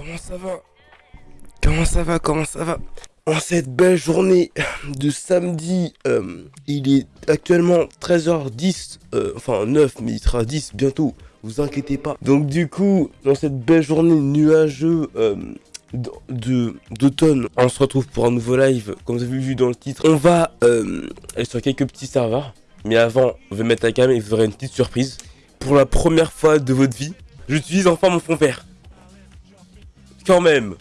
Comment ça va? Comment ça va Comment ça va? En cette belle journée de samedi, euh, il est actuellement 13h10, euh, enfin 9, mais il sera 10 bientôt, vous inquiétez pas. Donc du coup, dans cette belle journée nuageuse euh, d'automne, on se retrouve pour un nouveau live, comme vous avez vu dans le titre. On va euh, aller sur quelques petits serveurs, mais avant, on va mettre la cam et vous aurez une petite surprise. Pour la première fois de votre vie, j'utilise enfin mon fond vert. Quand même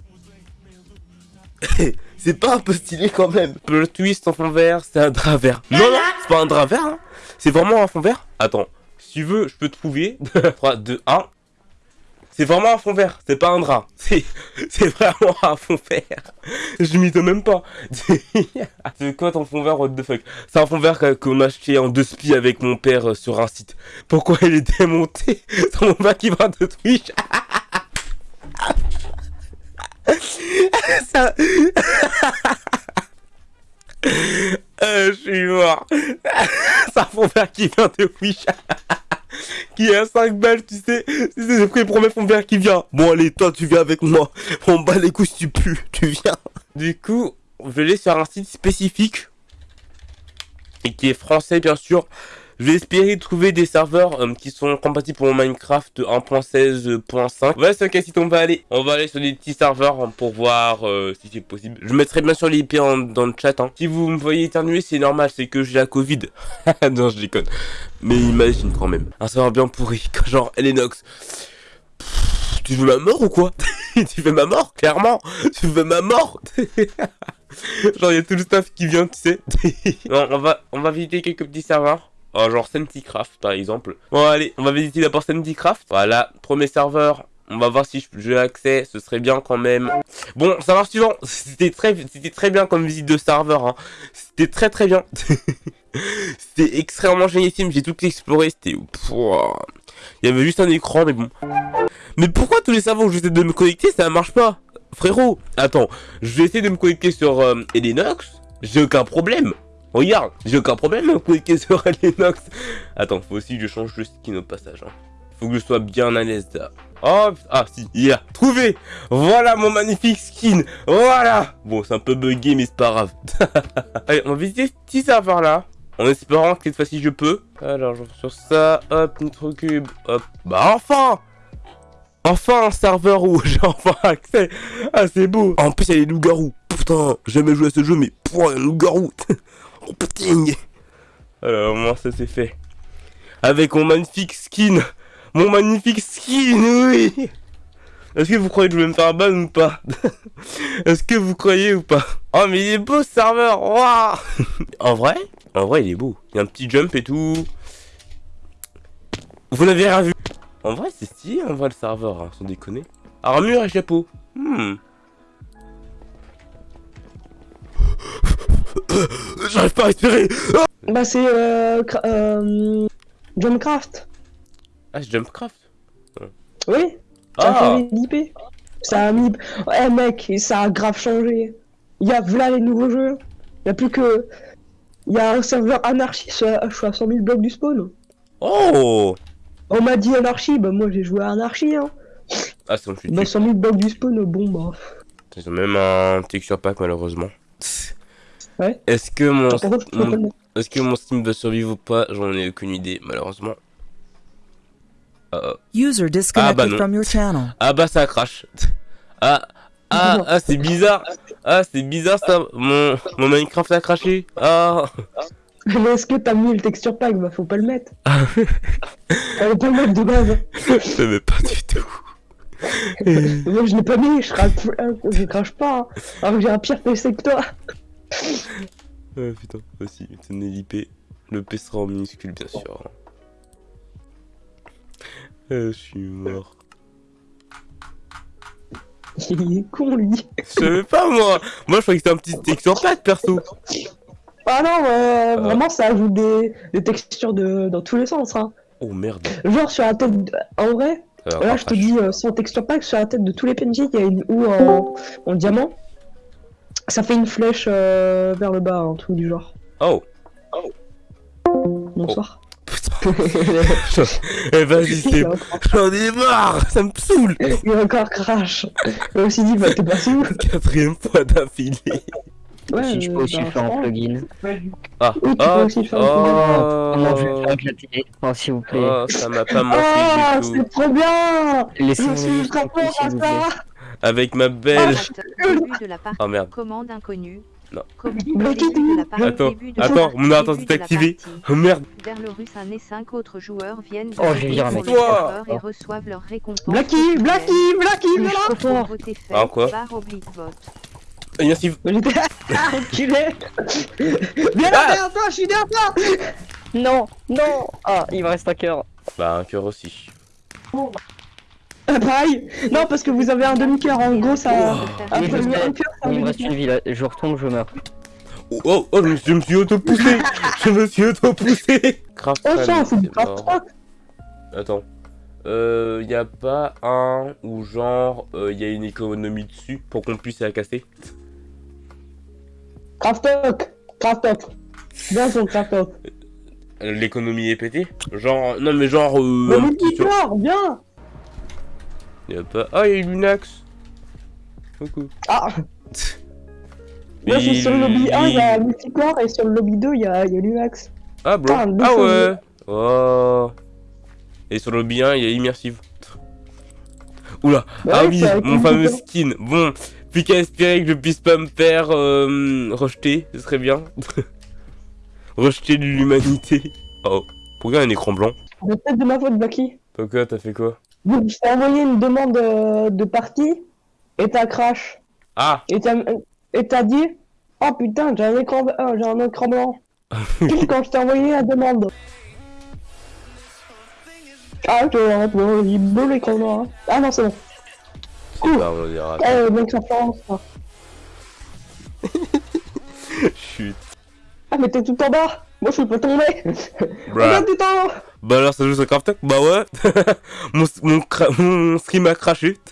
C'est pas un peu stylé quand même Le twist en fond vert, c'est un drap vert. Non, non, c'est pas un drap vert, hein. C'est vraiment un fond vert Attends, si tu veux, je peux te prouver. 3, 2, 1. C'est vraiment un fond vert, c'est pas un drap. C'est vraiment un fond vert. Je m'y même pas. c'est quoi ton fond vert, what the fuck C'est un fond vert qu'on a acheté en deux spies avec mon père euh, sur un site. Pourquoi il est démonté C'est mon père qui va de Twitch? Ça... Euh, je suis mort. C'est un fond vert qui vient de Twitch. qui est à 5 balles, tu sais. C'est le prix fond vert qui vient. Bon, allez, toi, tu viens avec moi. On bat les couilles si tu pues, tu viens. Du coup, je aller sur un site spécifique. Et qui est français, bien sûr. Je vais trouver des serveurs euh, qui sont compatibles pour Minecraft 1.16.5. Voilà, c'est quel site on va aller. On va aller sur des petits serveurs hein, pour voir euh, si c'est possible. Je mettrai bien sûr l'IP dans le chat. hein. Si vous me voyez éternuer, c'est normal, c'est que j'ai la Covid. non, je déconne. Mais imagine quand même. Un serveur bien pourri, genre Elenox. Tu veux ma mort ou quoi? Tu veux ma mort, clairement Tu veux ma mort? Genre, il y a tout le staff qui vient, tu sais. on va, on va visiter quelques petits serveurs. Oh, genre Senticraft, par exemple. Bon, allez, on va visiter d'abord Senticraft. Voilà, premier serveur. On va voir si je- j'ai accès, ce serait bien quand même. Bon, serveur suivant. C'était très, c'était très bien comme visite de serveur. Hein. C'était très très bien. C'était extrêmement génialissime. J'ai tout exploré. C'était. Il y avait juste un écran, mais bon. Mais pourquoi tous les serveurs où j'essaie de me connecter, ça marche pas? Frérot, attends. Je vais essayer de me connecter sur euh. J'ai aucun problème. Regarde, j'ai aucun problème à connecter sur Elenox. Attends, faut aussi que je change de skin au passage. Hein. Faut que je sois bien à l'aise là. Oh, ah si, il a trouvé Voilà mon magnifique skin Voilà Bon, c'est un peu bugué, mais c'est pas grave. Allez, on va visiter ce petit serveur là. En espérant que cette fois-ci je peux. Alors, je sur ça, hop, Nitrocube, hop. Bah enfin Enfin un serveur où j'ai enfin accès Ah, c'est beau En plus, il y a les loups-garous. Putain, jamais joué à ce jeu, mais pouah, un loup-garou Putain Alors, au moins ça c'est fait. Avec mon magnifique skin Mon magnifique skin, oui Est-ce que vous croyez que je vais me faire ban ou pas Est-ce que vous croyez ou pas Oh mais il est beau ce serveur En vrai En vrai il est beau. Il y a un petit jump et tout. Vous n'avez rien vu En vrai c'est stylé en vrai le serveur, hein, sans déconner. Armure et chapeau. Hmm. J'arrive pas à respirer Bah c'est euh, euh, Jumpcraft. Ah c'est Jumpcraft Oui, ça a Ah. Ça a mis... Eh mec, ça a grave changé. Il y a voilà les nouveaux jeux. Il y a plus que... Il y a un serveur anarchie, je suis à je suis à 100 000 blocs du spawn. Oh On m'a dit anarchie, bah moi j'ai joué à anarchie hein. Ah c'est bon je suis Bah 100 000 blocs du spawn, bon bah... Ils ont même un texture pack malheureusement. Ouais. Est-ce que mon je est-ce que mon Steam va survivre ou pas? J'en ai aucune idée malheureusement. Ah, User disconnected bah non. from your channel. ah bah ça crache. Ah ah ah c'est bizarre. Ah c'est bizarre ça. Mon mon Minecraft a craché. Ah Mais est-ce que t'as mis le texture pack? Bah faut pas le mettre. On va pas le mettre de base. je savais pas du tout. Moi je l'ai pas mis, je crache, je crache pas. hein. Alors que j'ai un pire PC que toi. Ah putain, aussi, tenez l'IP. Le P sera en minuscule bien sûr. Euh, je suis mort. Il est con lui. Je savais pas moi Moi je croyais que c'était un petit texture pack perso Ah non, euh, vraiment ça ajoute des, des textures de, dans tous les sens. Hein. Oh merde Genre sur la tête, de- en vrai, là je te dis euh, sans texture pack, sur la tête de tous les PNJ, il y a une ou en, en diamant. Ça fait une flèche euh, vers le bas, un truc du genre. Oh. Bonsoir. Putain. Eh vas-y, c'est J'en ai marre, ça me saoule. Il a encore crash. Suis dit, bah t'es passé où Quatrième fois d'affilée. si je peux aussi bah, le faire franchement, plugin. Ah, Oui, tu peux oh, aussi faire je vais oh, faire Oh, s'il vous plaît. oh, ça m'a pas manqué Ah, du tout. c'est trop bien. Je Laissez-moi suis fort à ça Avec ma belle. Partie. Oh merde. Commande inconnue. Non. Attends, attends, mon c'est de la activé. Oh merde. Vers le russe, et cinq autres joueurs viennent de Oh, j'ai le Toi. et Oh. reçoivent leur récompense. Blacky. Blacky, Blacky, voilà Ah, quoi. Merci. J'étais Ah, enculé Viens là, derrière toi, je suis derrière toi Non, non Ah, il me reste un cœur. Bah, un cœur aussi. Ah, Pareil Non, parce que vous avez un demi-cœur, en gros, ça... Oui, je sais. un cœur, ça Il me reste une vie là. Je retombe, je meurs. Oh, oh, oh, je me suis, auto-poussé. je me suis auto-poussé. Oh, ça, c'est rock Attends. Euh, y a pas un où genre euh, y a une économie dessus pour qu'on puisse la casser? Craft rock Craft rock Bien son craft rock Euh, L'économie est pétée? Genre, non mais genre. Euh, un petit sur- bien Y a pas. Ah, y a une Lunax. Coucou. Ah Moi, sur le lobby Il- 1, il y a multicorps, et sur le lobby 2, il y a, il y a Lunax. Ah, bro. Ah, Ah ouais. Oh. Et sur le lobby 1, il y a immersive. Oula. ah Ouais, oui, mon fameux skin. Bon, plus qu'à espérer que je puisse pas me faire euh, rejeter, ce serait bien. rejeter de l'humanité. Oh. Pourquoi un écran blanc? C'est peut-être de ma faute, Blacky. Pourquoi t'as fait quoi? Donc, je t'ai envoyé une demande euh, de partie, et t'as crash. Ah Et t'as t'as dit Oh putain, j'ai un écran, euh, j'ai un écran blanc. Puis quand je t'ai envoyé la demande. Ah, j'ai un peu il est beau l'écran blanc. hein. Ah non, c'est bon. Cool. Bah, on dira. Eh, donc ça. Chut. Ah, mais t'es tout en bas. Moi, je suis pas tombé. Bruh. Regarde tout en haut. Bah alors ça joue sur Craft Bah ouais. mon, mon, mon stream a craché.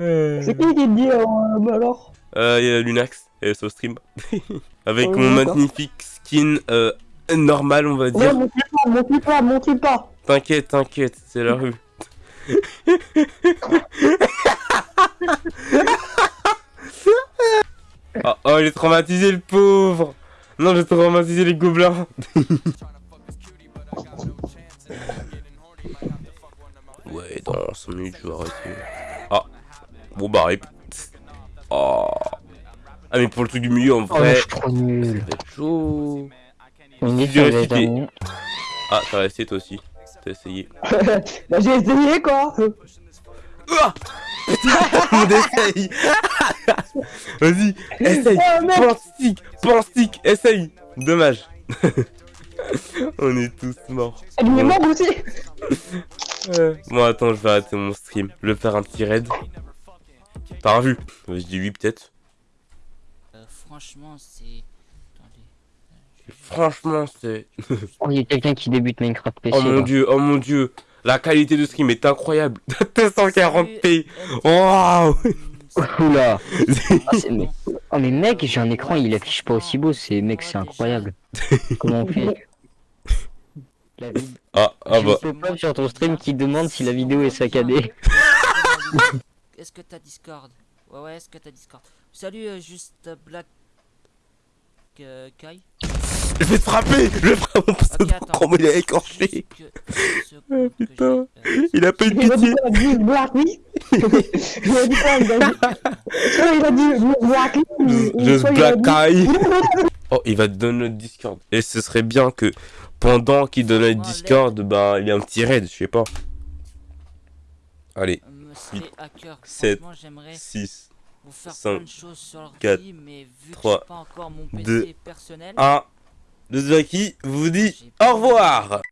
Euh, C'est qui qui dit euh, bah alors? Euh, y a Lunax, elle est sur stream. Avec Oh, mon magnifique skin euh, normal, on va Ouais, dire. monte pas, monte pas, monte pas. T'inquiète, t'inquiète, c'est la rue. oh, oh, il est traumatisé le pauvre Non, j'ai traumatisé les gobelins dans 5 minutes, je vais arrêter. Ah, bon bah, rip. Oh. Ah, mais pour le truc du milieu, en Oh, vrai, je suis trop ça nul. va être chaud. Les récité. amis. Ah, t'as resté toi aussi. T'as essayé. bah, j'ai essayé quoi. Ah On essaye Vas-y, essaye Oh Pense stick Pense stick Essaye Dommage On est tous morts. elle est mort aussi. Euh, Bon, attends, je vais arrêter mon stream. Je vais faire un petit raid. Par vue. Euh, Je dis oui, peut-être. Euh, franchement, c'est. Franchement, c'est... Oh, il y a quelqu'un qui débute Minecraft PC. Oh mon là. dieu, oh mon dieu La qualité de stream est incroyable 240p Waouh Oula Ah, mais... Oh mais mec, j'ai un écran, il affiche pas aussi beau, c'est mec, c'est incroyable. Comment on fait? La Ah, ah bah... un pop-up sur ton stream qui demande si la vidéo est saccadée. Est-ce que t'as Discord? Ouais, ouais, est-ce que t'as Discord? Salut, euh, juste euh, Black. Euh, Kai. Je vais te frapper! Je vais frapper mon pseudo Ok, attends. Comment il est écorché que- putain. j'ai, euh, Il a pas eu de Il a dit pitié Black, oui Il a dit quoi Il a dit, Soit il a dit Big Black, Just Black Eye Oh, il va te donner notre Discord. Et ce serait bien que pendant qu'il donne notre Moi, Discord, bah, il y a un petit raid, je sais pas. Allez, me serait à cœur. sept, Franchement, j'aimerais 6, vous faire cinq, plein de choses sur l'ordi, quatre, mais vu trois, que j'ai pas encore mon PC deux, personnel. 1. Le Zaki vous dit au revoir